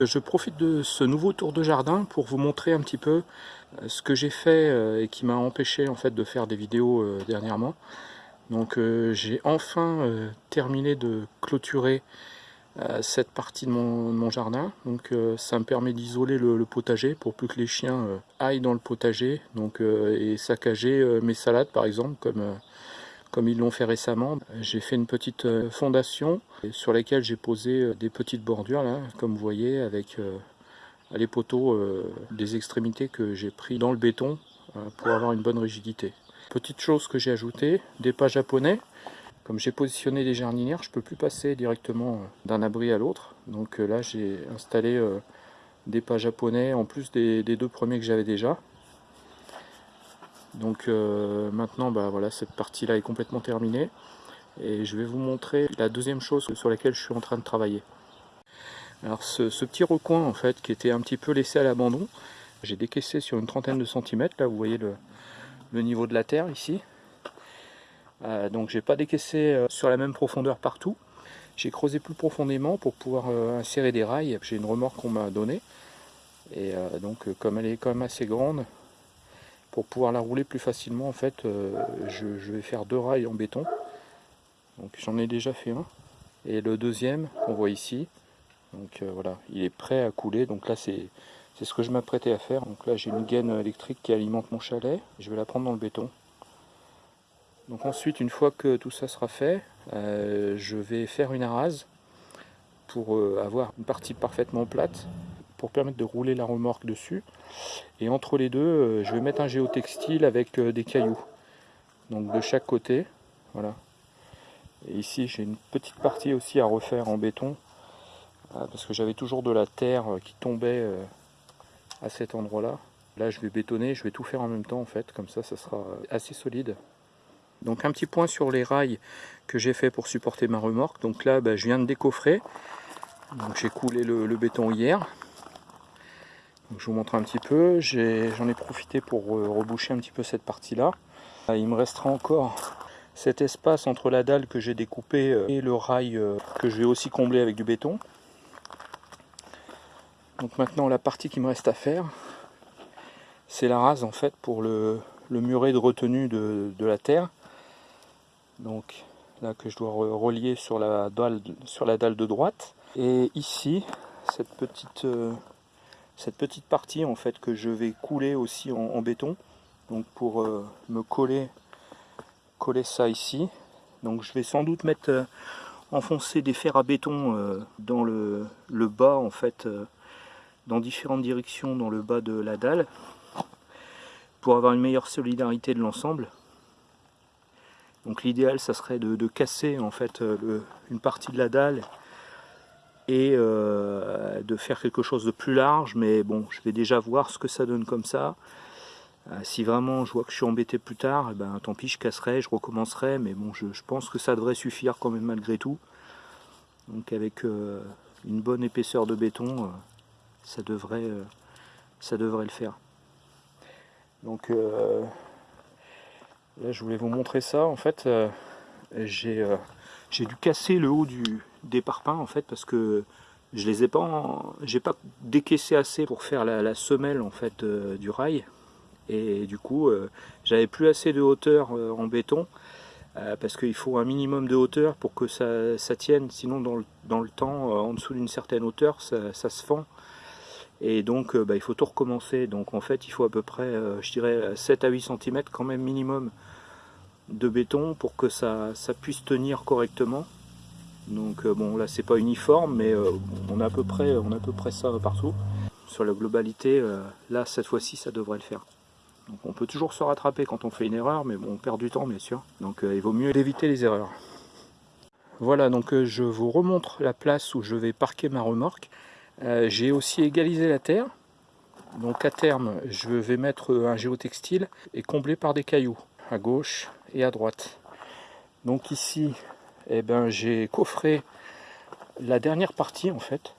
Je profite de ce nouveau tour de jardin pour vous montrer un petit peu euh, ce que j'ai fait euh, et qui m'a empêché en fait de faire des vidéos euh, dernièrement. Donc j'ai enfin terminé de clôturer cette partie de mon, jardin. Donc ça me permet d'isoler le, potager pour plus que les chiens aillent dans le potager donc, et saccager mes salades par exemple comme comme ils l'ont fait récemment. J'ai fait une petite euh, fondation sur laquelle j'ai posé euh, des petites bordures, comme vous voyez, avec euh, les poteaux des extrémités que j'ai pris dans le béton pour avoir une bonne rigidité. Petite chose que j'ai ajoutée, des pas japonais. Comme j'ai positionné des jardinières, je ne peux plus passer directement d'un abri à l'autre. Donc là, j'ai installé des pas japonais en plus des deux premiers que j'avais déjà. Donc euh, maintenant, bah, voilà, cette partie-là est complètement terminée. Et je vais vous montrer la deuxième chose sur laquelle je suis en train de travailler. Alors ce, petit recoin, en fait, qui était un petit peu laissé à l'abandon, j'ai décaissé sur une trentaine de centimètres. Là, vous voyez le, niveau de la terre ici. Euh, donc j'ai pas décaissé euh, sur la même profondeur partout. J'ai creusé plus profondément pour pouvoir insérer des rails. J'ai une remorque qu'on m'a donnée. Et donc comme elle est quand même assez grande, pour pouvoir la rouler plus facilement, en fait, euh, je, vais faire deux rails en béton. Donc j'en ai déjà fait un. Et le deuxième, on voit ici. Donc euh, voilà, il est prêt à couler. Donc là, c'est ce que je m'apprêtais à faire. Donc là, j'ai une gaine électrique qui alimente mon chalet. Je vais la prendre dans le béton. Donc ensuite, une fois que tout ça sera fait, euh, je vais faire une arase pour avoir une partie parfaitement plate pour permettre de rouler la remorque dessus. Et entre les deux, euh, je vais mettre un géotextile avec euh, des cailloux. Donc de chaque côté, voilà. Et ici, j'ai une petite partie aussi à refaire en béton, euh, parce que j'avais toujours de la terre qui tombait à cet endroit-là. Là, je vais bétonner, je vais tout faire en même temps, en fait, comme ça, ça sera assez solide. Donc un petit point sur les rails que j'ai fait pour supporter ma remorque. Donc là, bah, je viens de décoffrer. Donc j'ai coulé le béton hier je vous montre un petit peu. J'en ai, profité pour euh, reboucher un petit peu cette partie-là. Euh, il me restera encore cet espace entre la dalle que j'ai découpée euh, et le rail que je vais aussi combler avec du béton. Donc maintenant la partie qui me reste à faire, c'est la rase en fait pour le, muret de retenue de, la terre. Donc là que je dois relier sur la dalle, sur la dalle de droite. Et ici, cette petite cette petite partie en fait que je vais couler aussi en, béton. Donc pour euh, me coller coller ça ici. Donc je vais sans doute mettre euh, enfoncer des fers à béton euh, dans le, bas en fait dans différentes directions dans le bas de la dalle pour avoir une meilleure solidarité de l'ensemble. Donc l'idéal ça serait de, casser en fait une partie de la dalle et euh, de faire quelque chose de plus large mais bon je vais déjà voir ce que ça donne comme ça. Euh, si vraiment je vois que je suis embêté plus tard eh ben tant pis je casserai je recommencerai mais bon je, pense que ça devrait suffire quand même malgré tout. Donc avec euh, une bonne épaisseur de béton ça devrait ça devrait le faire. Donc là je voulais vous montrer ça. En fait j'ai j'ai dû casser le haut du, des parpaings en fait parce que je les ai pas j'ai pas décaissé assez pour faire la, semelle en fait euh, du rail. Et du coup euh, j'avais plus assez de hauteur euh, en béton parce qu'il faut un minimum de hauteur pour que ça, tienne. Sinon dans le, temps en dessous d'une certaine hauteur ça, se fend. Et donc bah, il faut tout recommencer. Donc en fait il faut à peu près je dirais 7 à 8 cm quand même minimum de béton pour que ça puisse tenir correctement donc euh, bon là c'est pas uniforme mais euh, on a à peu près on a à peu près ça partout. Sur la globalité, euh, là cette fois-ci ça devrait le faire. On peut toujours se rattraper quand on fait une erreur, mais bon on perd du temps bien sûr. Donc il vaut mieux éviter les erreurs. Voilà donc je vous remontre la place où je vais parquer ma remorque. J'ai aussi égalisé la terre. Donc à terme je vais mettre un géotextile et combler par des cailloux à gauche et à droite. Donc ici eh ben, j'ai coffré la dernière partie en fait.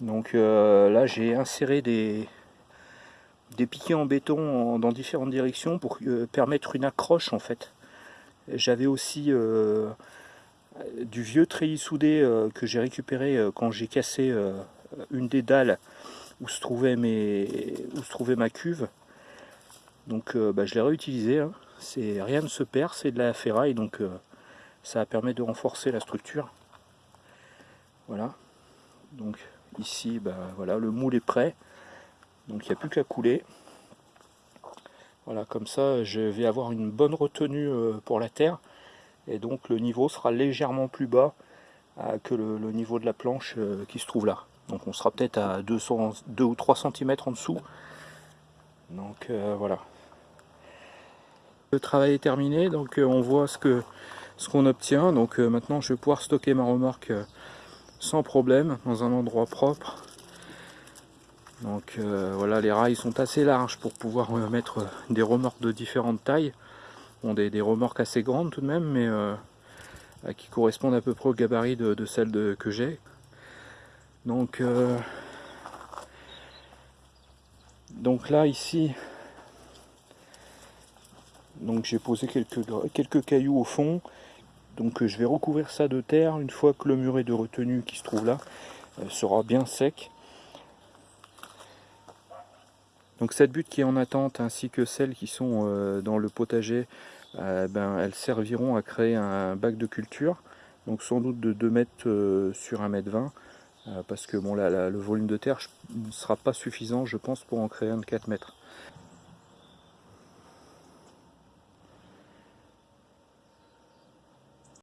Donc euh, là j'ai inséré des, piquets en béton dans différentes directions pour euh, permettre une accroche en fait. J'avais aussi euh, du vieux treillis soudé que j'ai récupéré quand j'ai cassé une des dalles où se trouvait, mes, où se trouvait ma cuve. Donc bah, je l'ai réutilisé. Hein. Rien ne se perd, c'est de la ferraille, donc ça permet de renforcer la structure. Voilà. Donc ici, bah, voilà, le moule est prêt. Donc il n'y a plus qu'à couler. Voilà, comme ça, je vais avoir une bonne retenue euh, pour la terre. Et donc le niveau sera légèrement plus bas euh, que le, niveau de la planche euh, qui se trouve là. Donc on sera peut-être à 200, 2 ou 3 cm en dessous. Donc voilà. Le travail est terminé, donc on voit ce que ce qu'on obtient. Donc maintenant je vais pouvoir stocker ma remorque sans problème dans un endroit propre. Donc euh, voilà les rails sont assez larges pour pouvoir euh, mettre des remorques de différentes tailles. Bon, des, remorques assez grandes tout de même mais euh, qui correspondent à peu près au gabarit de, celles que j'ai. Donc donc là ici donc j'ai posé quelques, quelques cailloux au fond donc je vais recouvrir ça de terre une fois que le muret de retenue qui se trouve là sera bien sec donc cette butte qui est en attente ainsi que celles qui sont euh, dans le potager, euh, ben, elles serviront à créer un bac de culture. Donc sans doute de 2 mètres euh, sur 1 mètre 20 parce que le volume de terre ne sera pas suffisant je pense pour en créer un de 4 mètres.